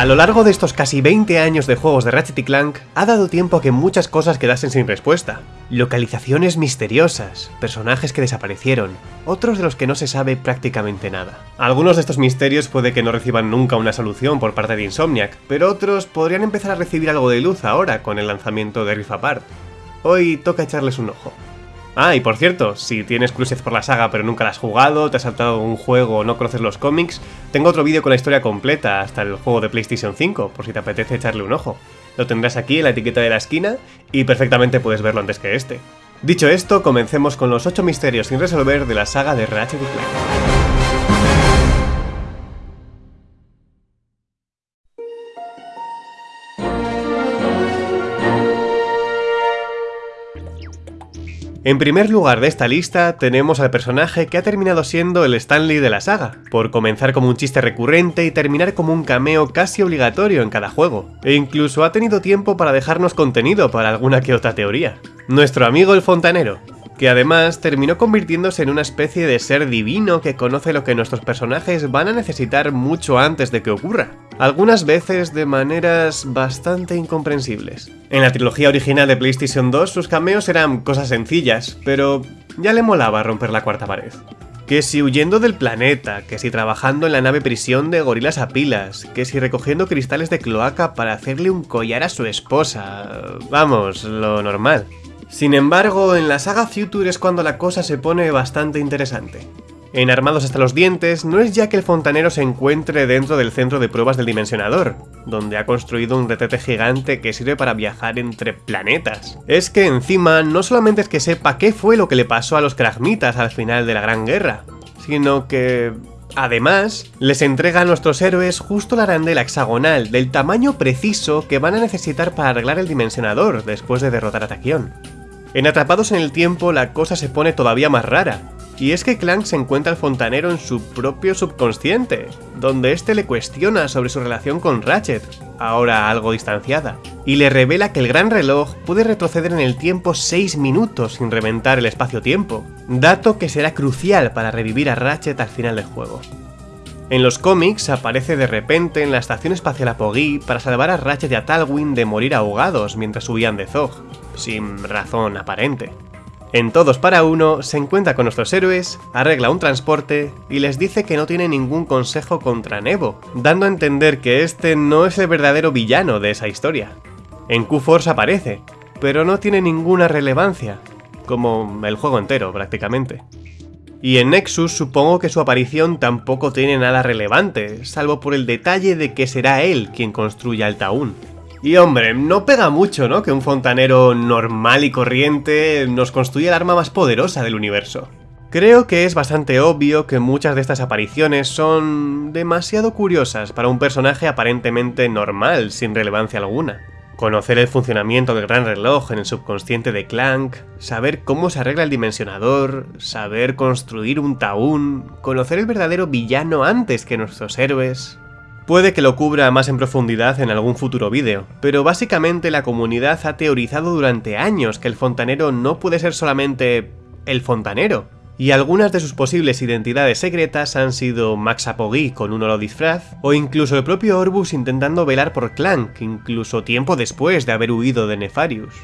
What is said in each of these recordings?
A lo largo de estos casi 20 años de juegos de Ratchet y Clank, ha dado tiempo a que muchas cosas quedasen sin respuesta. Localizaciones misteriosas, personajes que desaparecieron, otros de los que no se sabe prácticamente nada. Algunos de estos misterios puede que no reciban nunca una solución por parte de Insomniac, pero otros podrían empezar a recibir algo de luz ahora con el lanzamiento de Rift Apart. Hoy toca echarles un ojo. Ah, y por cierto, si tienes cruces por la saga pero nunca la has jugado, te has saltado un juego o no conoces los cómics, tengo otro vídeo con la historia completa hasta el juego de PlayStation 5, por si te apetece echarle un ojo. Lo tendrás aquí en la etiqueta de la esquina y perfectamente puedes verlo antes que este. Dicho esto, comencemos con los 8 misterios sin resolver de la saga de Ratchet Clank. En primer lugar de esta lista tenemos al personaje que ha terminado siendo el Stanley de la saga, por comenzar como un chiste recurrente y terminar como un cameo casi obligatorio en cada juego, e incluso ha tenido tiempo para dejarnos contenido para alguna que otra teoría. Nuestro amigo el fontanero, que además terminó convirtiéndose en una especie de ser divino que conoce lo que nuestros personajes van a necesitar mucho antes de que ocurra, algunas veces de maneras bastante incomprensibles. En la trilogía original de PlayStation 2 sus cameos eran cosas sencillas, pero ya le molaba romper la cuarta pared. Que si huyendo del planeta, que si trabajando en la nave prisión de gorilas a pilas, que si recogiendo cristales de cloaca para hacerle un collar a su esposa... Vamos, lo normal. Sin embargo, en la saga Future es cuando la cosa se pone bastante interesante. En Armados hasta los dientes, no es ya que el fontanero se encuentre dentro del centro de pruebas del dimensionador, donde ha construido un retrete gigante que sirve para viajar entre planetas. Es que encima, no solamente es que sepa qué fue lo que le pasó a los Kragmitas al final de la Gran Guerra, sino que... Además, les entrega a nuestros héroes justo la arandela hexagonal del tamaño preciso que van a necesitar para arreglar el dimensionador después de derrotar a Taquión. En Atrapados en el Tiempo la cosa se pone todavía más rara, y es que Clank se encuentra al fontanero en su propio subconsciente, donde este le cuestiona sobre su relación con Ratchet, ahora algo distanciada, y le revela que el gran reloj puede retroceder en el tiempo 6 minutos sin reventar el espacio-tiempo, dato que será crucial para revivir a Ratchet al final del juego. En los cómics aparece de repente en la estación espacial Apogee para salvar a Ratchet y a Talwyn de morir ahogados mientras subían de Zog, sin razón aparente. En Todos para Uno se encuentra con nuestros héroes, arregla un transporte y les dice que no tiene ningún consejo contra Nebo, dando a entender que este no es el verdadero villano de esa historia. En Q-Force aparece, pero no tiene ninguna relevancia, como el juego entero prácticamente. Y en Nexus supongo que su aparición tampoco tiene nada relevante, salvo por el detalle de que será él quien construya el Taún. Y hombre, no pega mucho, ¿no? Que un fontanero normal y corriente nos construya el arma más poderosa del universo. Creo que es bastante obvio que muchas de estas apariciones son demasiado curiosas para un personaje aparentemente normal, sin relevancia alguna. Conocer el funcionamiento del gran reloj en el subconsciente de Clank, saber cómo se arregla el dimensionador, saber construir un taún, conocer el verdadero villano antes que nuestros héroes... Puede que lo cubra más en profundidad en algún futuro vídeo, pero básicamente la comunidad ha teorizado durante años que el fontanero no puede ser solamente el fontanero, y algunas de sus posibles identidades secretas han sido Max Apogee con un holo disfraz, o incluso el propio Orbus intentando velar por Clank, incluso tiempo después de haber huido de Nefarius.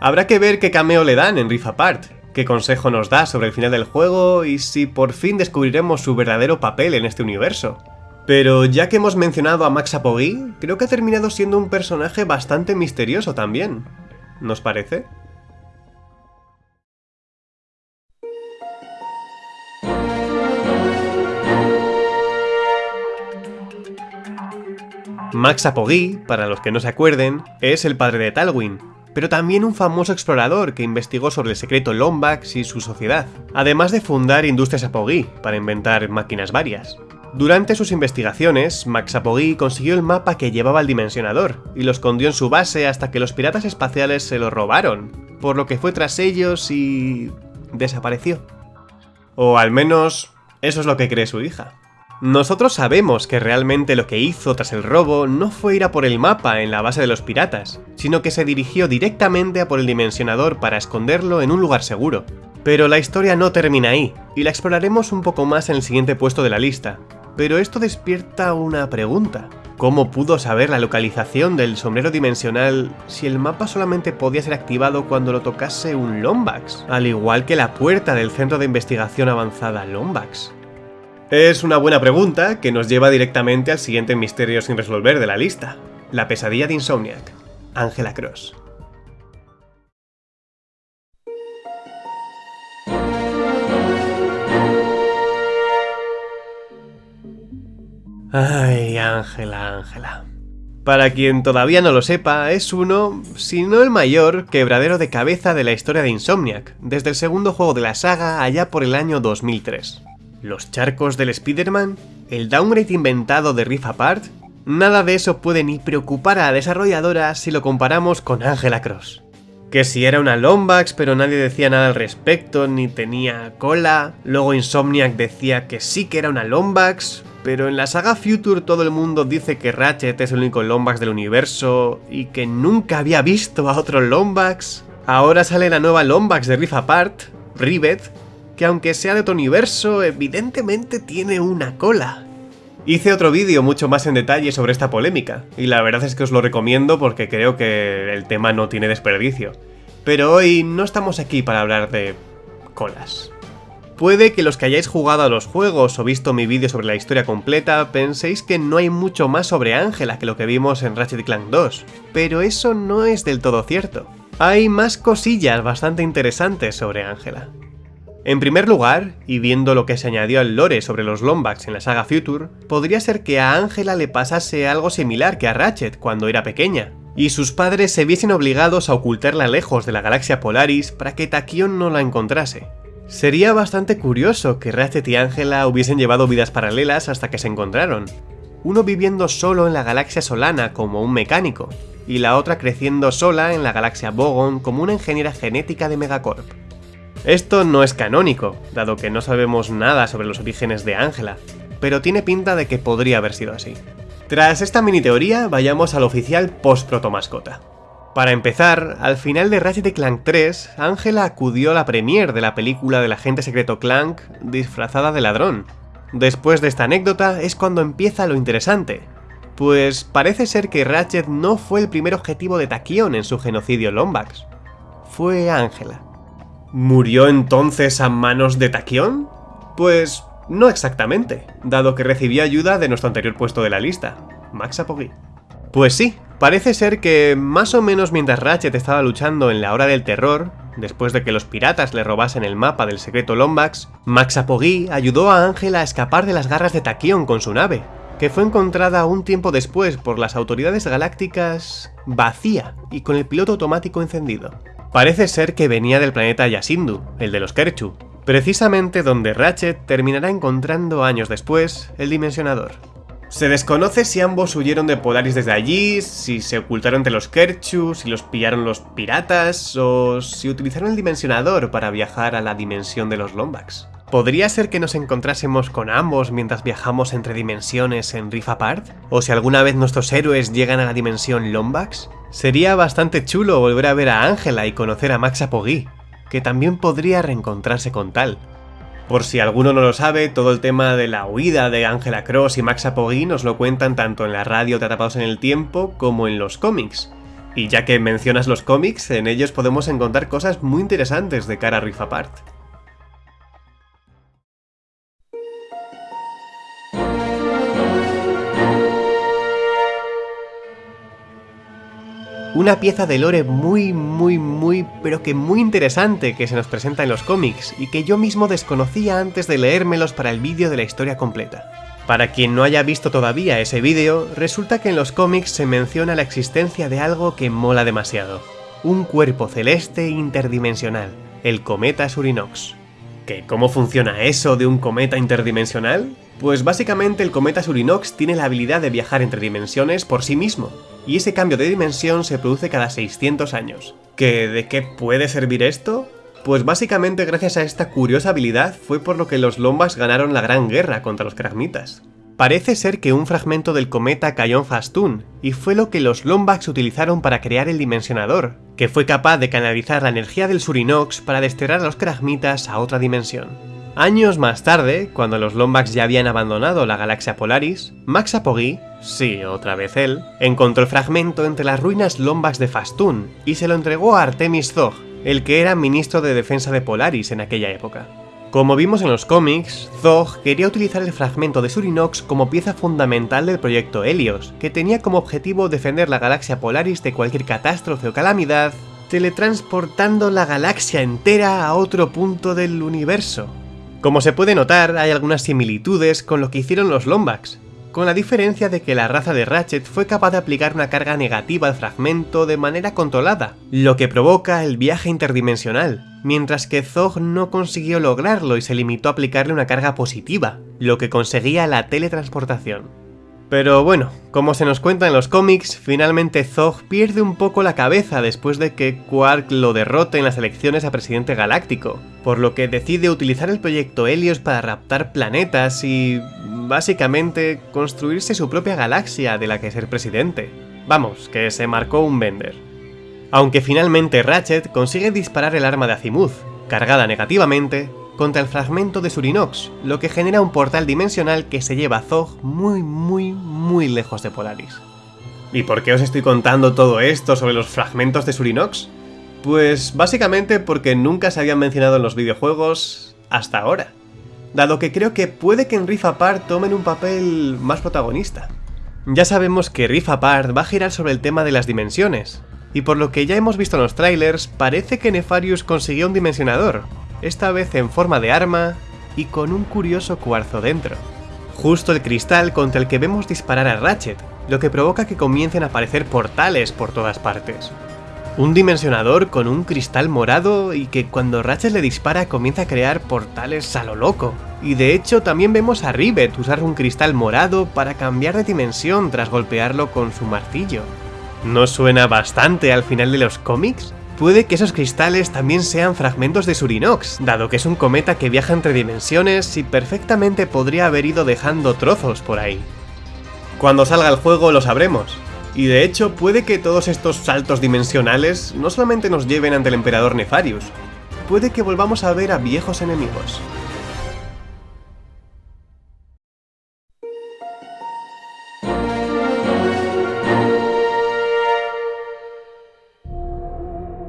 Habrá que ver qué cameo le dan en Rift Apart, qué consejo nos da sobre el final del juego y si por fin descubriremos su verdadero papel en este universo. Pero ya que hemos mencionado a Max Apogee, creo que ha terminado siendo un personaje bastante misterioso también. ¿Nos parece? Max Apogee, para los que no se acuerden, es el padre de Talwyn, pero también un famoso explorador que investigó sobre el secreto Lombax y su sociedad, además de fundar Industrias Apogee para inventar máquinas varias. Durante sus investigaciones, Max Apogee consiguió el mapa que llevaba al dimensionador, y lo escondió en su base hasta que los piratas espaciales se lo robaron, por lo que fue tras ellos y... desapareció. O al menos, eso es lo que cree su hija. Nosotros sabemos que realmente lo que hizo tras el robo no fue ir a por el mapa en la base de los piratas, sino que se dirigió directamente a por el dimensionador para esconderlo en un lugar seguro. Pero la historia no termina ahí, y la exploraremos un poco más en el siguiente puesto de la lista, pero esto despierta una pregunta. ¿Cómo pudo saber la localización del sombrero dimensional si el mapa solamente podía ser activado cuando lo tocase un Lombax? Al igual que la puerta del Centro de Investigación Avanzada Lombax. Es una buena pregunta que nos lleva directamente al siguiente misterio sin resolver de la lista. La pesadilla de Insomniac. Angela Cross. Ay, Ángela, Ángela. Para quien todavía no lo sepa, es uno, si no el mayor, quebradero de cabeza de la historia de Insomniac, desde el segundo juego de la saga allá por el año 2003. Los charcos del Spider-Man, el downgrade inventado de Rift Apart, nada de eso puede ni preocupar a la desarrolladora si lo comparamos con Angela Cross. Que si era una Lombax pero nadie decía nada al respecto ni tenía cola, luego Insomniac decía que sí que era una Lombax, pero en la saga Future todo el mundo dice que Ratchet es el único Lombax del universo y que nunca había visto a otro Lombax. Ahora sale la nueva Lombax de Rift Apart, Rivet, que aunque sea de otro universo, evidentemente tiene una cola. Hice otro vídeo mucho más en detalle sobre esta polémica, y la verdad es que os lo recomiendo porque creo que el tema no tiene desperdicio. Pero hoy no estamos aquí para hablar de colas. Puede que los que hayáis jugado a los juegos o visto mi vídeo sobre la historia completa penséis que no hay mucho más sobre Ángela que lo que vimos en Ratchet Clank 2, pero eso no es del todo cierto. Hay más cosillas bastante interesantes sobre Ángela. En primer lugar, y viendo lo que se añadió al lore sobre los Lombax en la saga Future, podría ser que a Ángela le pasase algo similar que a Ratchet cuando era pequeña, y sus padres se viesen obligados a ocultarla lejos de la galaxia Polaris para que Tachyon no la encontrase. Sería bastante curioso que Ratchet y Angela hubiesen llevado vidas paralelas hasta que se encontraron. Uno viviendo solo en la galaxia Solana como un mecánico, y la otra creciendo sola en la galaxia Bogon como una ingeniera genética de Megacorp. Esto no es canónico, dado que no sabemos nada sobre los orígenes de Angela, pero tiene pinta de que podría haber sido así. Tras esta mini teoría, vayamos al oficial post-proto mascota. Para empezar, al final de Ratchet Clank 3, Angela acudió a la premiere de la película del agente secreto Clank disfrazada de ladrón. Después de esta anécdota es cuando empieza lo interesante, pues parece ser que Ratchet no fue el primer objetivo de Tachyon en su genocidio Lombax. Fue Angela. ¿Murió entonces a manos de Tachyon? Pues no exactamente, dado que recibió ayuda de nuestro anterior puesto de la lista, Max Apogee. Pues sí, parece ser que más o menos mientras Ratchet estaba luchando en la hora del terror, después de que los piratas le robasen el mapa del secreto Lombax, Max Apogee ayudó a Ángela a escapar de las garras de Tachyon con su nave, que fue encontrada un tiempo después por las autoridades galácticas vacía y con el piloto automático encendido. Parece ser que venía del planeta Yasindu, el de los Kerchu, precisamente donde Ratchet terminará encontrando años después el Dimensionador. Se desconoce si ambos huyeron de Polaris desde allí, si se ocultaron entre los Kerchu, si los pillaron los piratas, o si utilizaron el dimensionador para viajar a la dimensión de los Lombax. ¿Podría ser que nos encontrásemos con ambos mientras viajamos entre dimensiones en Rift Apart? ¿O si alguna vez nuestros héroes llegan a la dimensión Lombax? Sería bastante chulo volver a ver a Ángela y conocer a Max Apogee, que también podría reencontrarse con tal. Por si alguno no lo sabe, todo el tema de la huida de Angela Cross y Max Apogee nos lo cuentan tanto en la radio de Atrapados en el Tiempo como en los cómics. Y ya que mencionas los cómics, en ellos podemos encontrar cosas muy interesantes de cara a Rift Apart. Una pieza de lore muy, muy, muy, pero que muy interesante que se nos presenta en los cómics y que yo mismo desconocía antes de leérmelos para el vídeo de la historia completa. Para quien no haya visto todavía ese vídeo, resulta que en los cómics se menciona la existencia de algo que mola demasiado. Un cuerpo celeste interdimensional, el cometa Surinox. ¿Qué? ¿Cómo funciona eso de un cometa interdimensional? Pues básicamente el cometa Surinox tiene la habilidad de viajar entre dimensiones por sí mismo, y ese cambio de dimensión se produce cada 600 años. ¿Que de qué puede servir esto? Pues básicamente gracias a esta curiosa habilidad fue por lo que los Lombas ganaron la gran guerra contra los Kragmitas. Parece ser que un fragmento del cometa cayó en Fastun, y fue lo que los Lombax utilizaron para crear el Dimensionador, que fue capaz de canalizar la energía del Surinox para desterrar a los Kragmitas a otra dimensión. Años más tarde, cuando los Lombax ya habían abandonado la galaxia Polaris, Max Apogee, sí, otra vez él, encontró el fragmento entre las ruinas Lombax de Fastun y se lo entregó a Artemis Zog, el que era ministro de defensa de Polaris en aquella época. Como vimos en los cómics, Zog quería utilizar el fragmento de Surinox como pieza fundamental del proyecto Helios, que tenía como objetivo defender la galaxia Polaris de cualquier catástrofe o calamidad, teletransportando la galaxia entera a otro punto del universo. Como se puede notar, hay algunas similitudes con lo que hicieron los Lombax, con la diferencia de que la raza de Ratchet fue capaz de aplicar una carga negativa al fragmento de manera controlada, lo que provoca el viaje interdimensional, mientras que Zog no consiguió lograrlo y se limitó a aplicarle una carga positiva, lo que conseguía la teletransportación. Pero bueno, como se nos cuenta en los cómics, finalmente Zog pierde un poco la cabeza después de que Quark lo derrote en las elecciones a presidente galáctico, por lo que decide utilizar el proyecto Helios para raptar planetas y... básicamente construirse su propia galaxia de la que ser presidente. Vamos, que se marcó un vender. Aunque finalmente Ratchet consigue disparar el arma de Azimuth, cargada negativamente, contra el fragmento de Surinox, lo que genera un portal dimensional que se lleva a Zog muy muy muy lejos de Polaris. ¿Y por qué os estoy contando todo esto sobre los fragmentos de Surinox? Pues básicamente porque nunca se habían mencionado en los videojuegos hasta ahora, dado que creo que puede que en Rift Apart tomen un papel más protagonista. Ya sabemos que Rift Apart va a girar sobre el tema de las dimensiones, y por lo que ya hemos visto en los trailers, parece que Nefarius consiguió un dimensionador, esta vez en forma de arma y con un curioso cuarzo dentro. Justo el cristal contra el que vemos disparar a Ratchet, lo que provoca que comiencen a aparecer portales por todas partes. Un dimensionador con un cristal morado y que cuando Ratchet le dispara comienza a crear portales a lo loco. Y de hecho también vemos a Rivet usar un cristal morado para cambiar de dimensión tras golpearlo con su martillo. ¿No suena bastante al final de los cómics? Puede que esos cristales también sean fragmentos de Surinox, dado que es un cometa que viaja entre dimensiones y perfectamente podría haber ido dejando trozos por ahí. Cuando salga el juego lo sabremos, y de hecho puede que todos estos saltos dimensionales no solamente nos lleven ante el emperador Nefarius, puede que volvamos a ver a viejos enemigos.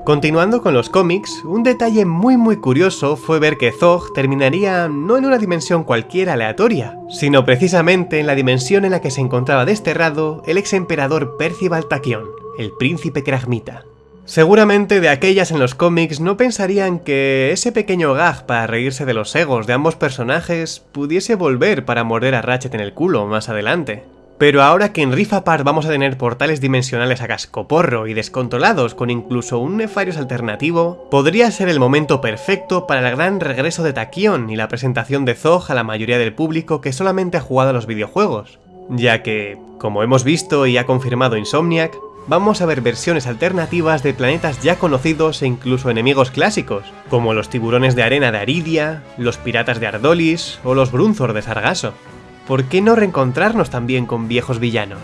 Continuando con los cómics, un detalle muy muy curioso fue ver que Zog terminaría no en una dimensión cualquiera aleatoria, sino precisamente en la dimensión en la que se encontraba desterrado el ex emperador Percival Tachyon, el príncipe Kragmita. Seguramente de aquellas en los cómics no pensarían que ese pequeño gag para reírse de los egos de ambos personajes pudiese volver para morder a Ratchet en el culo más adelante. Pero ahora que en Rift Apart vamos a tener portales dimensionales a cascoporro y descontrolados con incluso un Nefarius alternativo, podría ser el momento perfecto para el gran regreso de Tachyon y la presentación de Zog a la mayoría del público que solamente ha jugado a los videojuegos, ya que, como hemos visto y ha confirmado Insomniac, vamos a ver versiones alternativas de planetas ya conocidos e incluso enemigos clásicos, como los tiburones de arena de Aridia, los piratas de Ardolis o los Brunzor de Sargasso. ¿Por qué no reencontrarnos también con viejos villanos?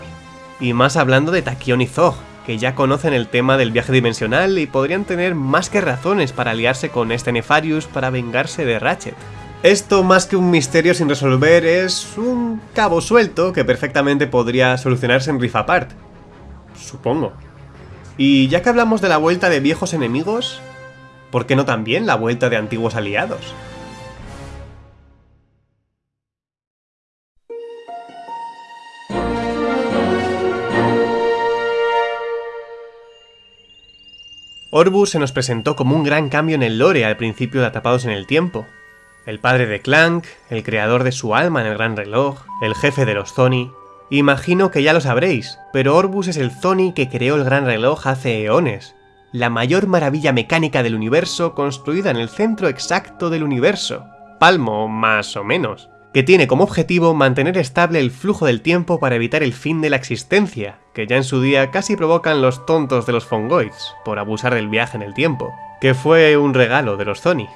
Y más hablando de Tachyon y Zog, que ya conocen el tema del viaje dimensional y podrían tener más que razones para aliarse con este Nefarius para vengarse de Ratchet. Esto más que un misterio sin resolver es un cabo suelto que perfectamente podría solucionarse en Rift Apart. Supongo. Y ya que hablamos de la vuelta de viejos enemigos, ¿por qué no también la vuelta de antiguos aliados? Orbus se nos presentó como un gran cambio en el lore al principio de Atrapados en el Tiempo. El padre de Clank, el creador de su alma en el Gran Reloj, el jefe de los Zoni... Imagino que ya lo sabréis, pero Orbus es el Zoni que creó el Gran Reloj hace eones, la mayor maravilla mecánica del universo construida en el centro exacto del universo, palmo más o menos que tiene como objetivo mantener estable el flujo del tiempo para evitar el fin de la existencia, que ya en su día casi provocan los tontos de los Fongoids, por abusar del viaje en el tiempo, que fue un regalo de los Zoni.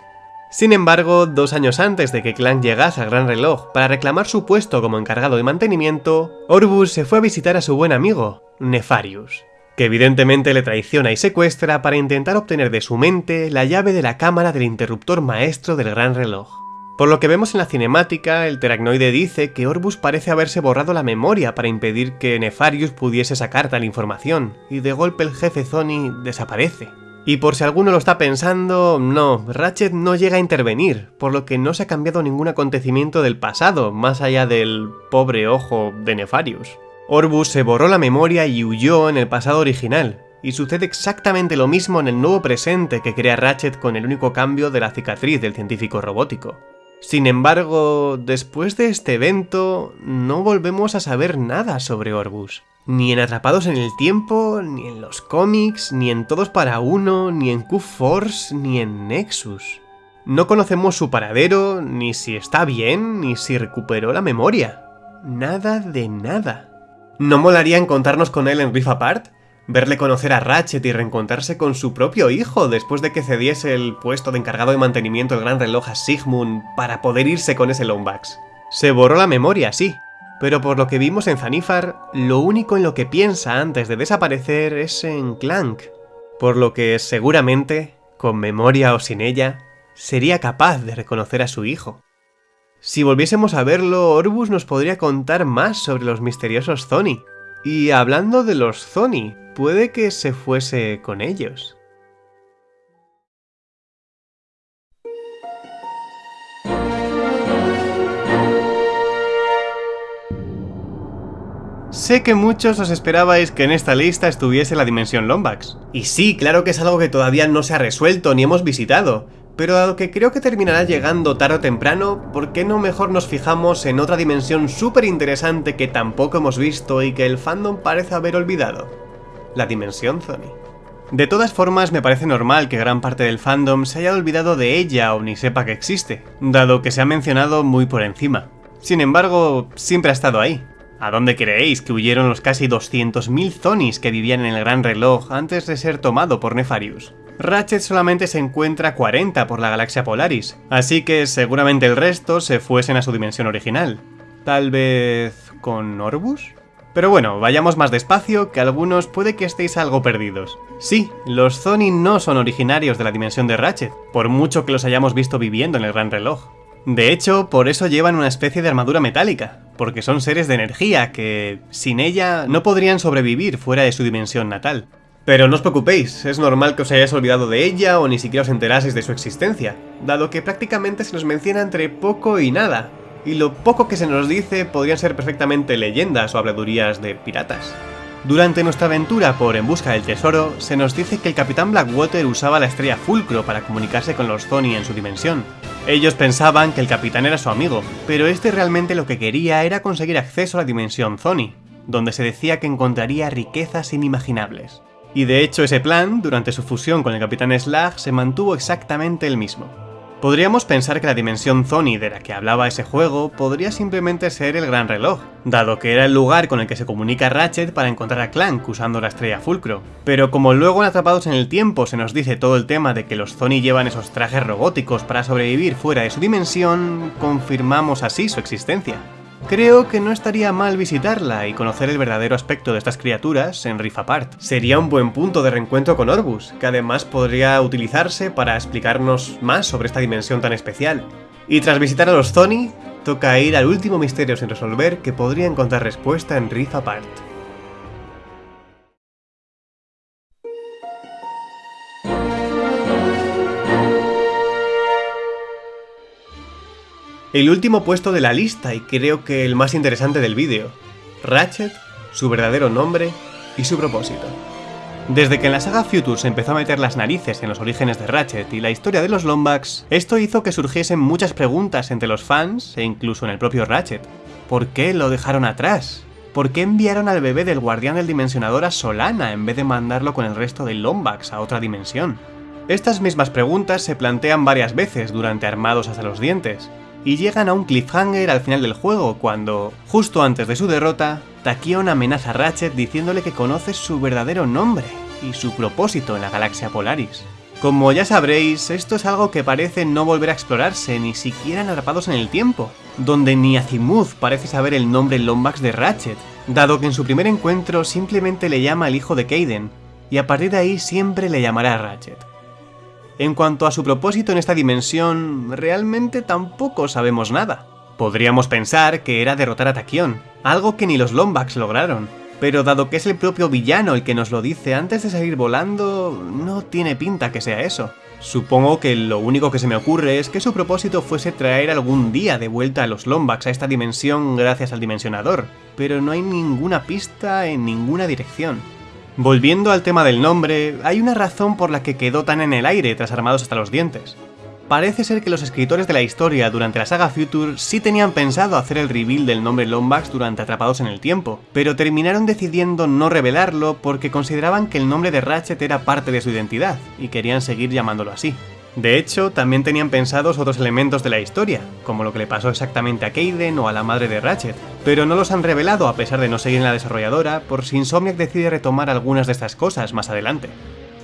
Sin embargo, dos años antes de que Clank llegase al Gran Reloj para reclamar su puesto como encargado de mantenimiento, Orbus se fue a visitar a su buen amigo, Nefarius, que evidentemente le traiciona y secuestra para intentar obtener de su mente la llave de la cámara del interruptor maestro del Gran Reloj. Por lo que vemos en la cinemática, el teragnoide dice que Orbus parece haberse borrado la memoria para impedir que Nefarius pudiese sacar tal información, y de golpe el jefe Zoni desaparece. Y por si alguno lo está pensando, no, Ratchet no llega a intervenir, por lo que no se ha cambiado ningún acontecimiento del pasado, más allá del pobre ojo de Nefarius. Orbus se borró la memoria y huyó en el pasado original, y sucede exactamente lo mismo en el nuevo presente que crea Ratchet con el único cambio de la cicatriz del científico robótico. Sin embargo, después de este evento, no volvemos a saber nada sobre Orbus. Ni en Atrapados en el Tiempo, ni en los cómics, ni en Todos para Uno, ni en Q-Force, ni en Nexus. No conocemos su paradero, ni si está bien, ni si recuperó la memoria. Nada de nada. ¿No molaría encontrarnos con él en Rift Apart? Verle conocer a Ratchet y reencontrarse con su propio hijo después de que cediese el puesto de encargado de mantenimiento del gran reloj a Sigmund para poder irse con ese Lombax. Se borró la memoria, sí, pero por lo que vimos en Zanifar, lo único en lo que piensa antes de desaparecer es en Clank, por lo que seguramente, con memoria o sin ella, sería capaz de reconocer a su hijo. Si volviésemos a verlo, Orbus nos podría contar más sobre los misteriosos Zoni. Y hablando de los Zoni, puede que se fuese con ellos. Sé que muchos os esperabais que en esta lista estuviese la dimensión Lombax. Y sí, claro que es algo que todavía no se ha resuelto ni hemos visitado, pero dado que creo que terminará llegando tarde o temprano, ¿por qué no mejor nos fijamos en otra dimensión súper interesante que tampoco hemos visto y que el fandom parece haber olvidado? La dimensión Zoni. De todas formas, me parece normal que gran parte del fandom se haya olvidado de ella o ni sepa que existe, dado que se ha mencionado muy por encima. Sin embargo, siempre ha estado ahí. ¿A dónde creéis que huyeron los casi 200.000 Zonis que vivían en el Gran Reloj antes de ser tomado por Nefarius? Ratchet solamente se encuentra 40 por la galaxia Polaris, así que seguramente el resto se fuesen a su dimensión original. ¿Tal vez con Orbus? Pero bueno, vayamos más despacio, que algunos puede que estéis algo perdidos. Sí, los Zoni no son originarios de la dimensión de Ratchet, por mucho que los hayamos visto viviendo en el Gran Reloj. De hecho, por eso llevan una especie de armadura metálica, porque son seres de energía que, sin ella, no podrían sobrevivir fuera de su dimensión natal. Pero no os preocupéis, es normal que os hayáis olvidado de ella o ni siquiera os enteraseis de su existencia, dado que prácticamente se nos menciona entre poco y nada, y lo poco que se nos dice podrían ser perfectamente leyendas o habladurías de piratas. Durante nuestra aventura por En Busca del Tesoro, se nos dice que el Capitán Blackwater usaba la estrella Fulcro para comunicarse con los Zoni en su dimensión. Ellos pensaban que el capitán era su amigo, pero este realmente lo que quería era conseguir acceso a la dimensión Zoni, donde se decía que encontraría riquezas inimaginables. Y de hecho ese plan, durante su fusión con el Capitán Slag, se mantuvo exactamente el mismo. Podríamos pensar que la dimensión Zoni de la que hablaba ese juego podría simplemente ser el Gran Reloj, dado que era el lugar con el que se comunica Ratchet para encontrar a Clank usando la estrella Fulcro. Pero como luego en Atrapados en el Tiempo se nos dice todo el tema de que los Zoni llevan esos trajes robóticos para sobrevivir fuera de su dimensión, confirmamos así su existencia. Creo que no estaría mal visitarla y conocer el verdadero aspecto de estas criaturas en Rift Apart. Sería un buen punto de reencuentro con Orbus, que además podría utilizarse para explicarnos más sobre esta dimensión tan especial. Y tras visitar a los Zoni, toca ir al último misterio sin resolver que podría encontrar respuesta en Rift El último puesto de la lista y creo que el más interesante del vídeo. Ratchet, su verdadero nombre y su propósito. Desde que en la saga Future se empezó a meter las narices en los orígenes de Ratchet y la historia de los Lombax, esto hizo que surgiesen muchas preguntas entre los fans e incluso en el propio Ratchet. ¿Por qué lo dejaron atrás? ¿Por qué enviaron al bebé del guardián del dimensionador a Solana en vez de mandarlo con el resto de Lombax a otra dimensión? Estas mismas preguntas se plantean varias veces durante Armados hasta los dientes, y llegan a un cliffhanger al final del juego cuando, justo antes de su derrota, Tachyon amenaza a Ratchet diciéndole que conoce su verdadero nombre y su propósito en la galaxia Polaris. Como ya sabréis, esto es algo que parece no volver a explorarse ni siquiera en Atrapados en el Tiempo, donde ni Azimuth parece saber el nombre Lombax de Ratchet, dado que en su primer encuentro simplemente le llama el hijo de Kaiden, y a partir de ahí siempre le llamará Ratchet. En cuanto a su propósito en esta dimensión, realmente tampoco sabemos nada. Podríamos pensar que era derrotar a Taquion, algo que ni los Lombax lograron, pero dado que es el propio villano el que nos lo dice antes de salir volando, no tiene pinta que sea eso. Supongo que lo único que se me ocurre es que su propósito fuese traer algún día de vuelta a los Lombax a esta dimensión gracias al dimensionador, pero no hay ninguna pista en ninguna dirección. Volviendo al tema del nombre, hay una razón por la que quedó tan en el aire tras armados hasta los dientes. Parece ser que los escritores de la historia durante la saga Future sí tenían pensado hacer el reveal del nombre Lombax durante Atrapados en el Tiempo, pero terminaron decidiendo no revelarlo porque consideraban que el nombre de Ratchet era parte de su identidad, y querían seguir llamándolo así. De hecho, también tenían pensados otros elementos de la historia, como lo que le pasó exactamente a Kaiden o a la madre de Ratchet, pero no los han revelado a pesar de no seguir en la desarrolladora por si Insomniac decide retomar algunas de estas cosas más adelante.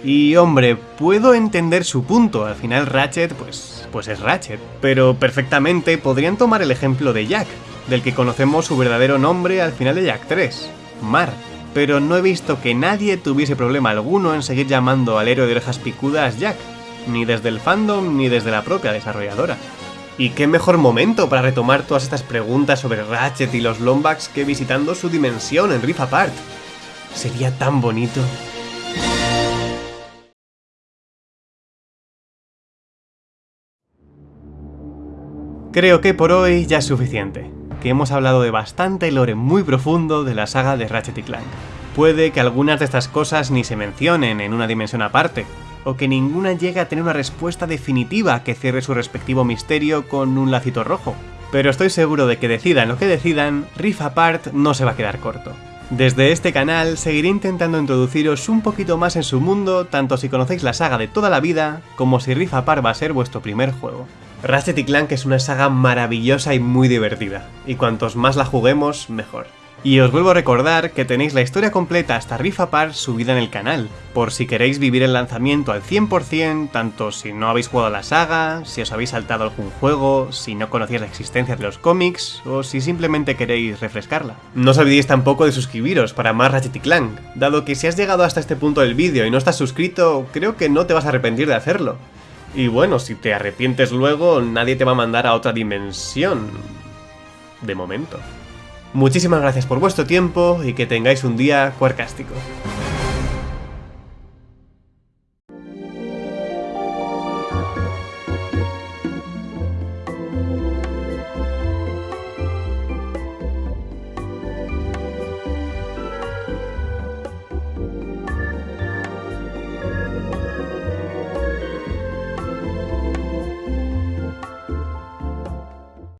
Y hombre, puedo entender su punto, al final Ratchet pues, pues es Ratchet, pero perfectamente podrían tomar el ejemplo de Jack, del que conocemos su verdadero nombre al final de Jack 3, Mar, pero no he visto que nadie tuviese problema alguno en seguir llamando al héroe de orejas picudas Jack, ni desde el fandom ni desde la propia desarrolladora. Y qué mejor momento para retomar todas estas preguntas sobre Ratchet y los Lombax que visitando su dimensión en Rift Apart. Sería tan bonito. Creo que por hoy ya es suficiente, que hemos hablado de bastante lore muy profundo de la saga de Ratchet y Clank. Puede que algunas de estas cosas ni se mencionen en una dimensión aparte, o que ninguna llegue a tener una respuesta definitiva que cierre su respectivo misterio con un lacito rojo. Pero estoy seguro de que decidan lo que decidan, Rift Apart no se va a quedar corto. Desde este canal seguiré intentando introduciros un poquito más en su mundo, tanto si conocéis la saga de toda la vida, como si Rift Apart va a ser vuestro primer juego. Ratchet Clank es una saga maravillosa y muy divertida, y cuantos más la juguemos, mejor. Y os vuelvo a recordar que tenéis la historia completa hasta Rift Apart subida en el canal, por si queréis vivir el lanzamiento al 100%, tanto si no habéis jugado la saga, si os habéis saltado algún juego, si no conocíais la existencia de los cómics, o si simplemente queréis refrescarla. No os olvidéis tampoco de suscribiros para más Ratchet Clank, dado que si has llegado hasta este punto del vídeo y no estás suscrito, creo que no te vas a arrepentir de hacerlo. Y bueno, si te arrepientes luego, nadie te va a mandar a otra dimensión. De momento. Muchísimas gracias por vuestro tiempo y que tengáis un día cuarcástico.